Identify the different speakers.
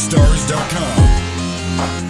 Speaker 1: Stars.com.